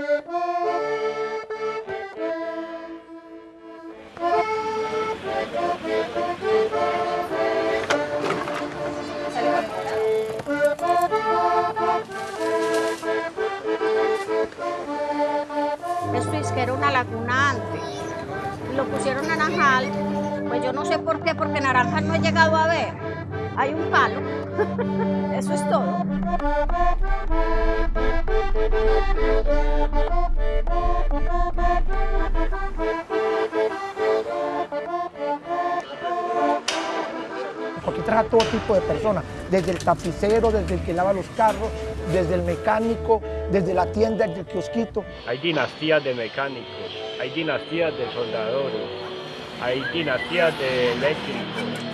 Bye. Porque trae a todo tipo de personas, desde el tapicero, desde el que lava los carros, desde el mecánico, desde la tienda, desde el kiosquito. Hay dinastías de mecánicos, hay dinastías de soldadores, hay dinastías de eléctricos.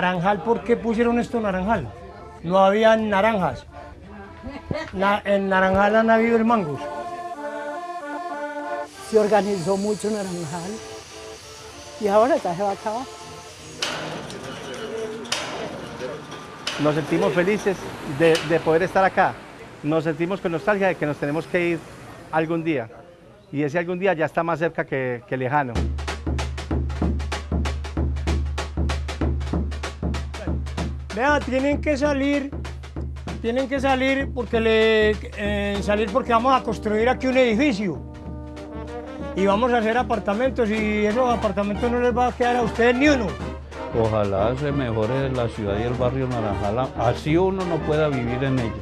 Naranjal, ¿por qué pusieron esto naranjal? No había naranjas. Na- en Naranjal han habido el mangos. Se organizó mucho Naranjal y ahora ya se va a acabar. Nos sentimos felices de, de poder estar acá. Nos sentimos con nostalgia de que nos tenemos que ir algún día. Y ese algún día ya está más cerca que, que lejano. Vea, tienen que salir, tienen que salir porque le, eh, salir porque vamos a construir aquí un edificio. Y vamos a hacer apartamentos y esos apartamentos no les va a quedar a ustedes ni uno. Ojalá se mejore la ciudad y el barrio Naranjal, así uno no pueda vivir en ella.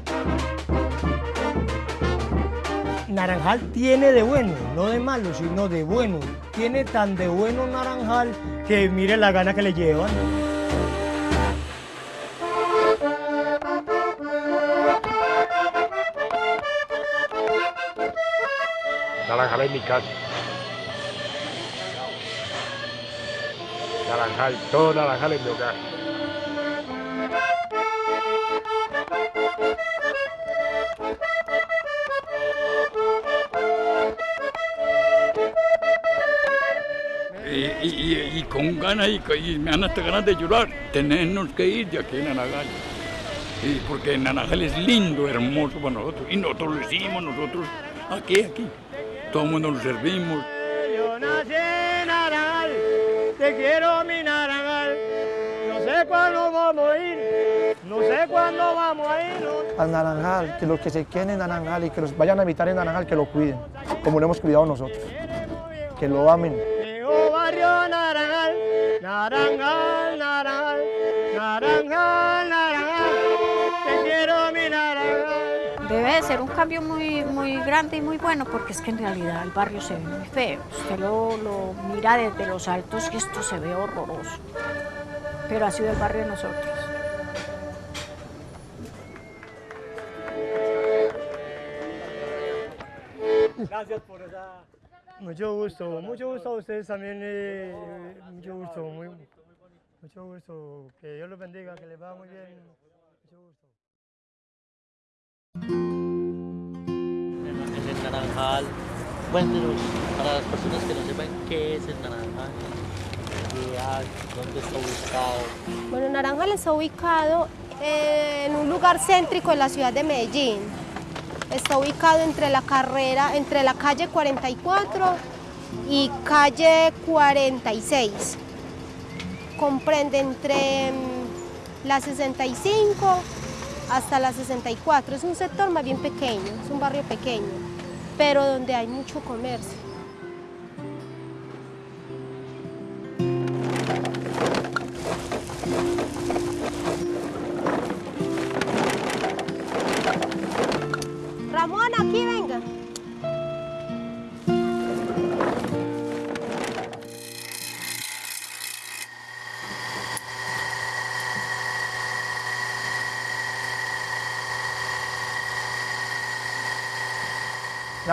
Naranjal tiene de bueno, no de malo, sino de bueno. Tiene tan de bueno Naranjal que mire la gana que le llevan. Es mi casa. Naranjal, todo Naranjal es mi hogar. y, con ganas y, me dan hasta ganas de llorar, tenernos que ir de aquí en Naranjal. Y porque Naranjal es lindo, hermoso para nosotros. Y nosotros lo hicimos, nosotros aquí, aquí. Todo el mundo lo servimos. Yo nací en Naranjal, te quiero mi Naranjal. No sé cuándo vamos a ir, no sé cuándo vamos a irnos. Al Naranjal, que los que se queden en Naranjal y que los vayan a habitar en Naranjal, que lo cuiden, como lo hemos cuidado nosotros. Que lo amen. Llegó barrio Naranjal, Naranjal, Naranjal, Naranjal, Naranjal. Debe de ser un cambio muy, muy grande y muy bueno porque es que en realidad el barrio se ve muy feo. Usted lo, mira desde los altos y esto se ve horroroso. Pero ha sido el barrio de nosotros. Gracias por esa... Mucho gusto, mucho gusto a ustedes también, eh, mucho gusto, muy, mucho gusto. Que Dios los bendiga, que les vaya muy bien. Mucho gusto. Naranjal, cuéntenos para las personas que no sepan qué es el naranjal, dónde está ubicado. Bueno, Naranjal está ubicado eh, en un lugar céntrico de la ciudad de Medellín. Está ubicado entre la carrera, entre la calle 44 y calle 46. Comprende entre mm, la 65 hasta la 64. Es un sector más bien pequeño, es un barrio pequeño, pero donde hay mucho comercio. Ramón, aquí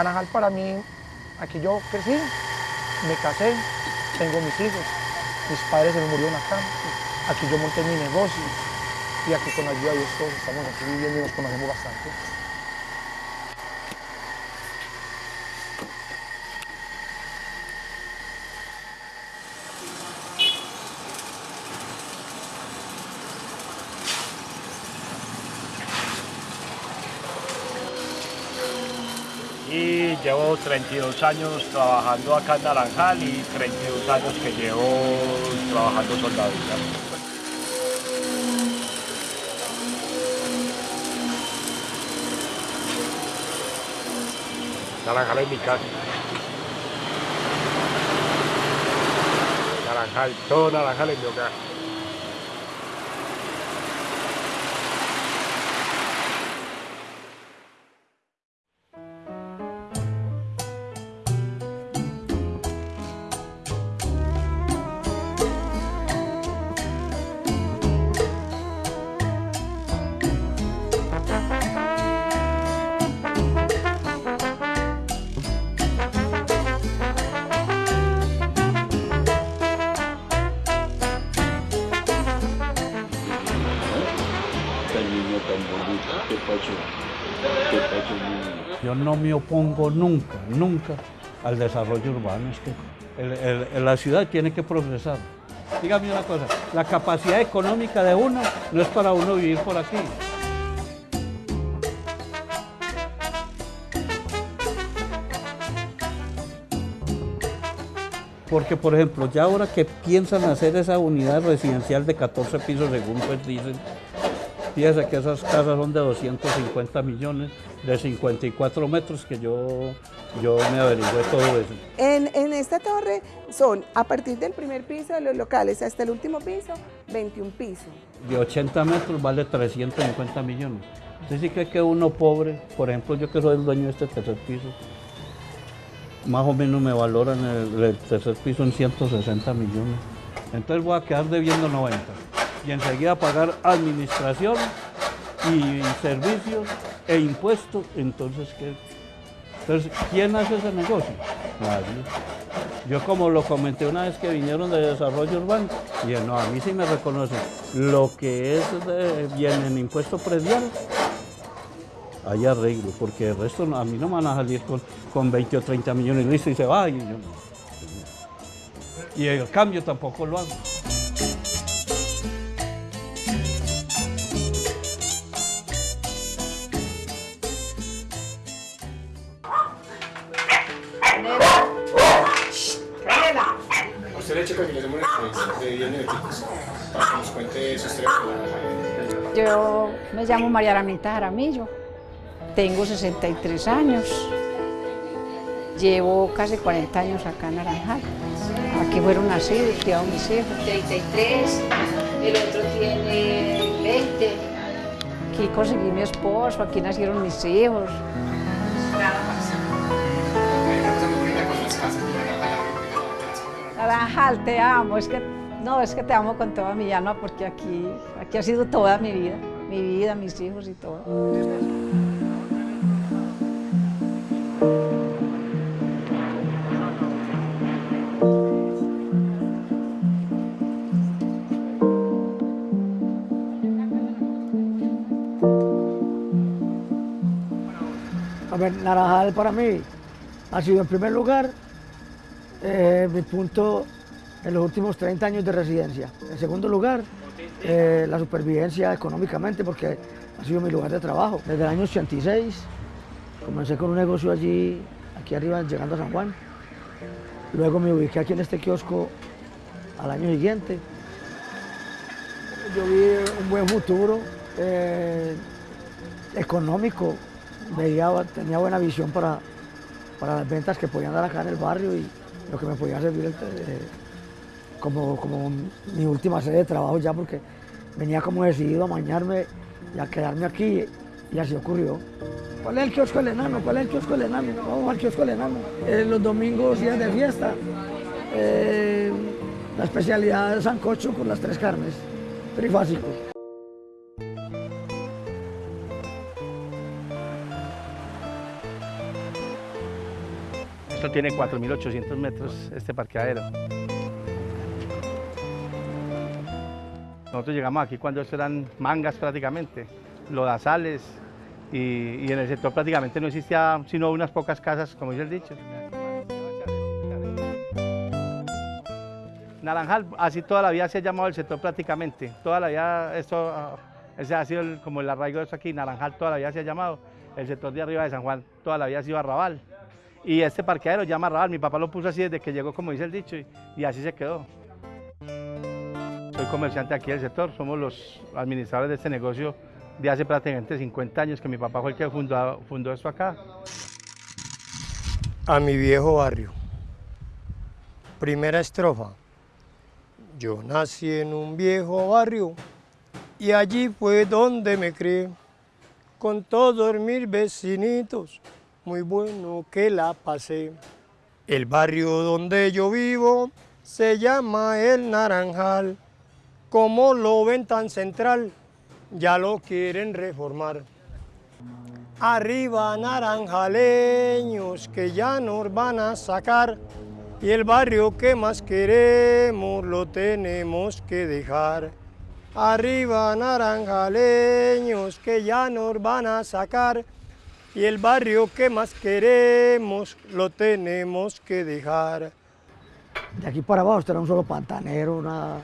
Naranjal para mí, aquí yo crecí, me casé, tengo mis hijos, mis padres se me murieron acá, aquí yo monté mi negocio y aquí con la ayuda de Dios todos estamos aquí viviendo y nos conocemos bastante. y llevo 32 años trabajando acá en Naranjal y 32 años que llevo trabajando soldadura. Naranjal es mi casa. Naranjal, todo Naranjal es mi hogar. No me opongo nunca, nunca al desarrollo urbano. Es que la ciudad tiene que progresar. Dígame una cosa, la capacidad económica de uno no es para uno vivir por aquí. Porque, por ejemplo, ya ahora que piensan hacer esa unidad residencial de 14 pisos, según pues dicen, fíjese que esas casas son de 250 millones, de 54 metros, que yo, yo me averigüé todo eso. En, en esta torre son, a partir del primer piso de los locales hasta el último piso, 21 pisos. De 80 metros vale 350 millones. ¿Usted sí cree que uno pobre, por ejemplo, yo que soy el dueño de este tercer piso, más o menos me valoran el, el tercer piso en 160 millones? Entonces voy a quedar debiendo 90 y enseguida pagar administración y servicios e impuestos. Entonces, ¿qué? Entonces, ¿quién hace ese negocio? Nadie. Yo como lo comenté una vez que vinieron de desarrollo urbano, dije, no, a mí sí me reconocen lo que es de, viene en impuesto predial, hay arreglo, porque el resto a mí no me van a salir con, con 20 o 30 millones listo y se va, y yo no. Y el cambio tampoco lo hago. De 10 minuticos para que nos cuente su historia con la Yo me llamo María Aranita Jaramillo, tengo 63 años, llevo casi 40 años acá en Naranjal. Aquí fueron nacidos, criados mis hijos. 33, el otro tiene 20. Aquí conseguí mi esposo, aquí nacieron mis hijos. Naranjal, te amo, es que, no, es que te amo con toda mi alma porque aquí, aquí ha sido toda mi vida, mi vida, mis hijos y todo. A ver, Naranjal para mí ha sido en primer lugar eh, mi punto en los últimos 30 años de residencia. En segundo lugar, eh, la supervivencia económicamente porque ha sido mi lugar de trabajo. Desde el año 86 comencé con un negocio allí, aquí arriba, llegando a San Juan. Luego me ubiqué aquí en este kiosco al año siguiente. Yo vi un buen futuro eh, económico, veía, tenía buena visión para, para las ventas que podían dar acá en el barrio y lo que me podía servir eh, como, como mi última sede de trabajo ya porque venía como decidido a mañarme y a quedarme aquí y así ocurrió. ¿Cuál es el kiosco del enano? ¿Cuál es el kiosco del enano? Vamos al kiosco del enano. Eh, los domingos, días de fiesta, eh, la especialidad de sancocho con las tres carnes, trifásico. Esto tiene 4.800 metros, este parqueadero. Nosotros llegamos aquí cuando esto eran mangas prácticamente, lodazales, y, y en el sector prácticamente no existía sino unas pocas casas, como dice el dicho. Naranjal, así toda la vida se ha llamado el sector prácticamente, toda la vida, esto, ah, ese ha sido como el arraigo de esto aquí, Naranjal toda la vida se ha llamado, el sector de arriba de San Juan toda la vida ha sido arrabal. Y este parqueadero llama arrabal, mi papá lo puso así desde que llegó, como dice el dicho, y, y así se quedó. Comerciante aquí del sector, somos los administradores de este negocio de hace prácticamente 50 años que mi papá fue el que fundó, fundó esto acá. A mi viejo barrio. Primera estrofa. Yo nací en un viejo barrio y allí fue donde me crié. Con todos mis vecinitos, muy bueno que la pasé. El barrio donde yo vivo se llama El Naranjal. Como lo ven tan central, ya lo quieren reformar. Arriba naranjaleños que ya nos van a sacar y el barrio que más queremos lo tenemos que dejar. Arriba naranjaleños que ya nos van a sacar y el barrio que más queremos lo tenemos que dejar. De aquí para abajo esto era un solo pantanero, una,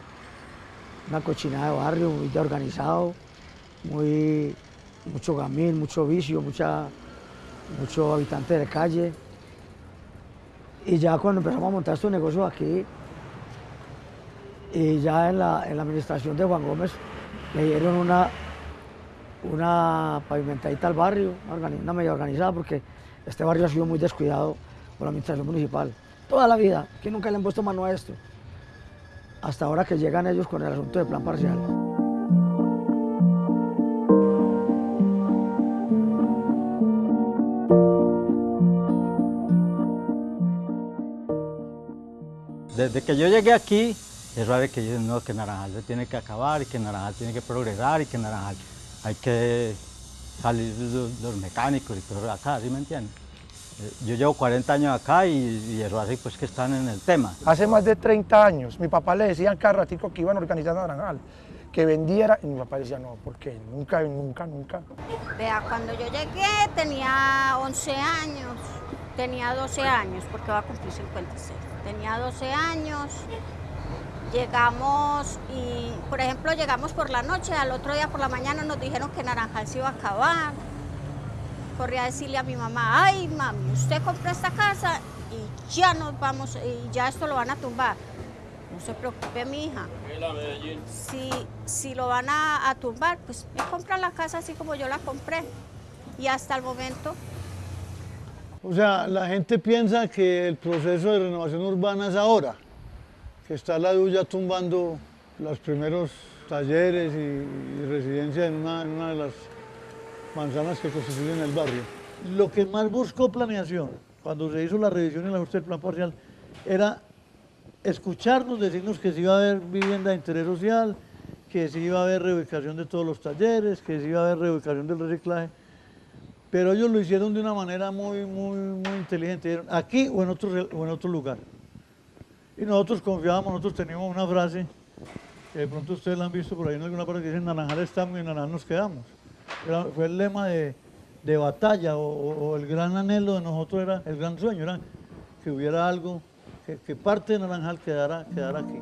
una cochinada de barrio muy organizado, muy, mucho gamín, mucho vicio, mucha, mucho habitante de calle. Y ya cuando empezamos a montar estos negocios aquí, y ya en la, en la administración de Juan Gómez, le dieron una, una pavimentadita al barrio, una, medio organizada, porque este barrio ha sido muy descuidado por la administración municipal. Toda la vida, que nunca le han puesto mano a esto. Hasta ahora que llegan ellos con el asunto de plan parcial. Desde que yo llegué aquí, es raro que dicen no, que Naranjal se tiene que acabar y que Naranjal tiene que progresar y que Naranjal hay que salir los, los mecánicos y todo acá, ¿sí me entienden? Yo llevo 40 años acá y, y eso hace pues que están en el tema. Hace más de 30 años, mi papá le decían cada ratico que iban a organizar Naranjal, que vendiera, y mi papá decía, no, porque nunca, nunca, nunca. Vea, cuando yo llegué tenía 11 años, tenía 12 años, porque va a cumplir 56. Tenía 12 años, llegamos y, por ejemplo, llegamos por la noche, al otro día por la mañana nos dijeron que Naranjal se iba a acabar. Corrí a decirle a mi mamá, ay mami, usted compró esta casa y ya nos vamos, y ya esto lo van a tumbar. No se preocupe, mi hija. Si, si lo van a, a tumbar, pues me compran la casa así como yo la compré. Y hasta el momento O sea, la gente piensa que el proceso de renovación urbana es ahora, que está la DU ya tumbando los primeros talleres y, y residencias en una, en una de las manzanas que constituyen el barrio. Lo que más buscó planeación, cuando se hizo la revisión y el ajuste del plan parcial, era escucharnos, decirnos que se iba a haber vivienda de interés social, que se iba a haber reubicación de todos los talleres, que se iba a haber reubicación del reciclaje, pero ellos lo hicieron de una manera muy, muy, muy inteligente, dijeron, aquí o en, otro, o en otro lugar. Y nosotros confiábamos, nosotros teníamos una frase, que de pronto ustedes la han visto por ahí en alguna parte que dice, Naranjal estamos y en Naranjal nos quedamos. Fue el lema de, de batalla o, el gran anhelo de nosotros era, el gran sueño era que hubiera algo, que, que parte de Naranjal quedara, quedara aquí.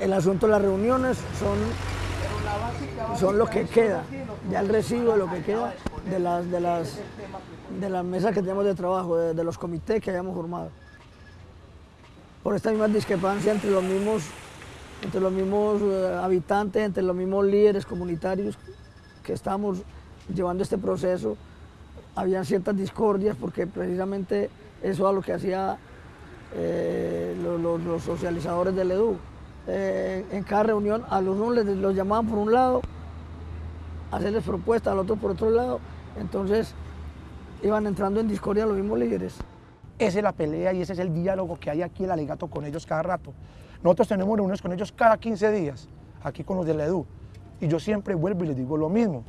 El asunto de las reuniones son, son lo que queda, ya el residuo de lo que queda de las, de las, de las mesas que tenemos de trabajo, de, de los comités que hayamos formado. Por esta misma discrepancia entre los mismos, entre los mismos eh, habitantes, entre los mismos líderes comunitarios que estamos llevando este proceso, habían ciertas discordias porque precisamente eso era lo que hacía eh, lo- lo- los, socializadores del EDU. Eh, en cada reunión a los unos les, los llamaban por un lado, a hacerles propuestas, al otro por otro lado, entonces iban entrando en discordia los mismos líderes. Esa es la pelea y ese es el diálogo que hay aquí el alegato con ellos cada rato. Nosotros tenemos reuniones con ellos cada 15 días, aquí con los del EDU. Y yo siempre vuelvo y les digo lo mismo.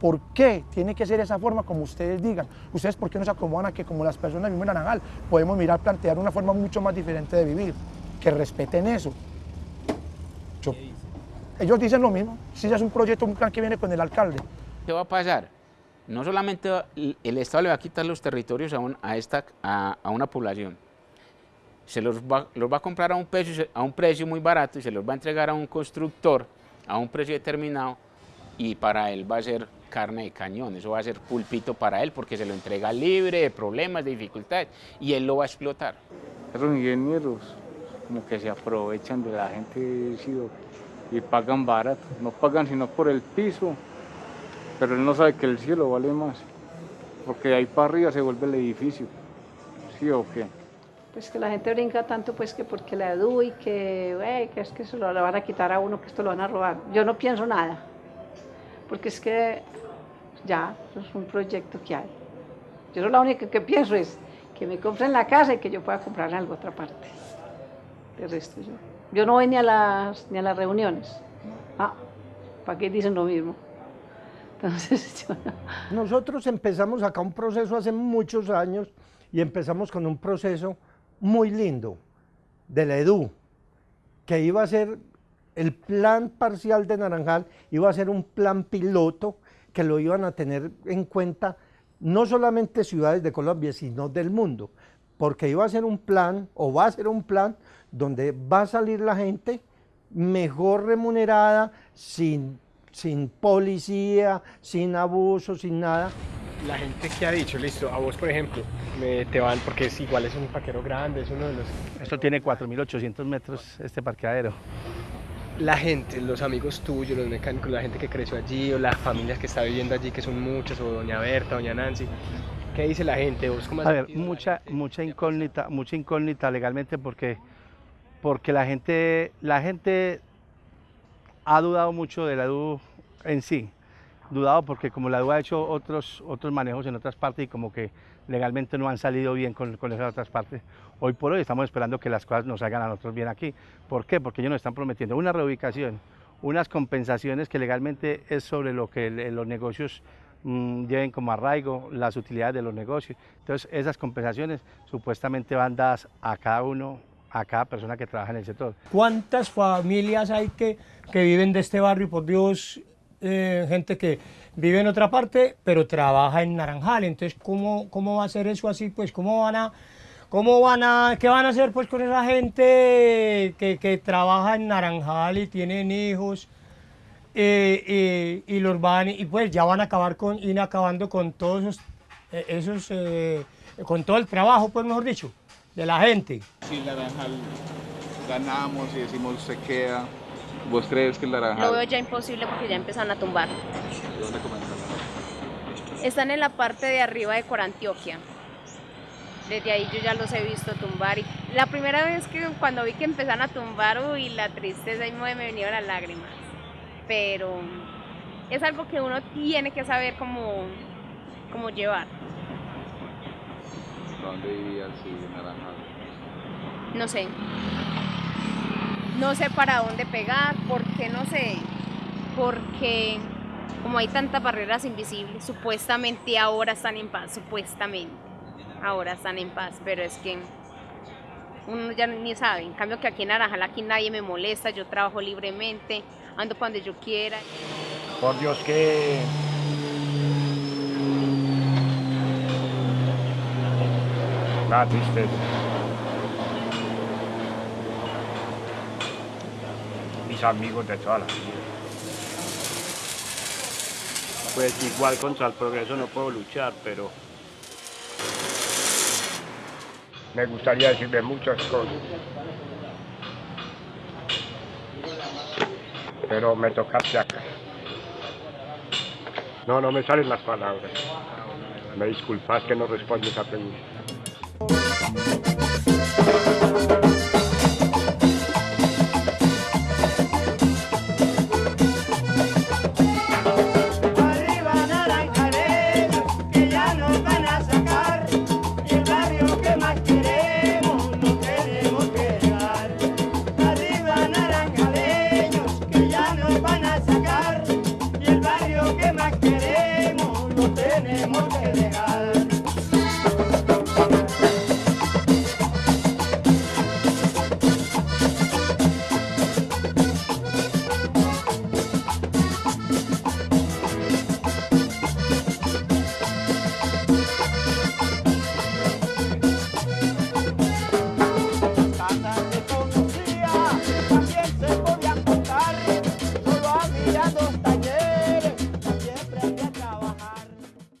¿Por qué tiene que ser esa forma como ustedes digan? ¿Ustedes por qué no se acomodan a que como las personas viven en Naranjal podemos mirar, plantear una forma mucho más diferente de vivir? Que respeten eso. Yo- ellos dicen lo mismo. Si ya es un proyecto, un plan que viene con el alcalde. ¿Qué va a pasar? No solamente el Estado le va a quitar los territorios a, un- a esta, a, a una población, se los va, los va a comprar a un, precio, a un precio muy barato y se los va a entregar a un constructor a un precio determinado y para él va a ser carne de cañón, eso va a ser pulpito para él porque se lo entrega libre de problemas, de dificultades y él lo va a explotar. Esos ingenieros como que se aprovechan de la gente y pagan barato, no pagan sino por el piso, pero él no sabe que el cielo vale más, porque ahí para arriba se vuelve el edificio, ¿sí o qué? Pues que la gente brinca tanto pues que porque la edu y que, que es que se lo van a quitar a uno, que esto lo van a robar. Yo no pienso nada, porque es que ya, es un proyecto que hay. Yo lo único que pienso es que me compren la casa y que yo pueda comprar algo otra parte. De resto yo. Yo no voy ni a las, ni a las reuniones. Ah, ¿para qué dicen lo mismo? Entonces yo no. Nosotros empezamos acá un proceso hace muchos años y empezamos con un proceso muy lindo de la EDU, que iba a ser el plan parcial de Naranjal, iba a ser un plan piloto que lo iban a tener en cuenta no solamente ciudades de Colombia, sino del mundo, porque iba a ser un plan, o va a ser un plan, donde va a salir la gente mejor remunerada, sin, sin policía, sin abuso, sin nada. La gente que ha dicho, listo, a vos por ejemplo, me, te van, porque es igual, es un parquero grande, es uno de los... Esto tiene 4.800 metros, este parqueadero. La gente, los amigos tuyos, los mecánicos, la gente que creció allí, o las familias que está viviendo allí, que son muchas, o doña Berta, doña Nancy, ¿qué dice la gente? ¿Vos cómo has A ver, mucha, mucha incógnita, mucha incógnita legalmente porque, porque la gente, la gente ha dudado mucho de la DU en sí. Dudado porque como la DU ha hecho otros, otros manejos en otras partes y como que legalmente no han salido bien con, con esas otras partes. Hoy por hoy estamos esperando que las cosas nos salgan a nosotros bien aquí. ¿Por qué? Porque ellos nos están prometiendo una reubicación, unas compensaciones que legalmente es sobre lo que los negocios mm, lleven como arraigo, las utilidades de los negocios. Entonces esas compensaciones supuestamente van dadas a cada uno, a cada persona que trabaja en el sector. ¿Cuántas familias hay que, que viven de este barrio? Por Dios, eh, gente que vive en otra parte, pero trabaja en Naranjal. Entonces, ¿cómo, cómo va a ser eso así? Pues, ¿cómo van a, cómo van a, qué van a hacer pues con esa gente que, que trabaja en Naranjal y tienen hijos? eh, y, los van, y pues ya van a acabar con, ir acabando con todos esos, eh, esos con todo el trabajo, pues mejor dicho, de la gente. Si Naranjal ganamos y decimos se queda, ¿vos crees que el Naranjal... Lo veo ya imposible porque ya empezaron a tumbar. ¿De dónde comenzaron? Están en la parte de arriba de Corantioquia. Desde ahí yo ya los he visto tumbar. Y la primera vez que cuando vi que empezaron a tumbar, uy, la tristeza y me vinieron las lágrimas. Pero es algo que uno tiene que saber cómo, cómo llevar. ¿Dónde vivías si Naranjal? No sé. No sé para dónde pegar, porque no sé. Porque como hay tantas barreras invisibles, supuestamente ahora están en paz, supuestamente. Ahora están en paz, pero es que uno ya ni sabe. En cambio que aquí en Naranjal, aquí nadie me molesta, yo trabajo libremente, ando cuando yo quiera. Por Dios que... Una tristeza. Mis amigos de toda la vida. Pues igual contra el progreso no puedo luchar, pero me gustaría decirle muchas cosas. Pero me tocaste acá. No, no me salen las palabras. Me disculpas que no respondo esa pregunta.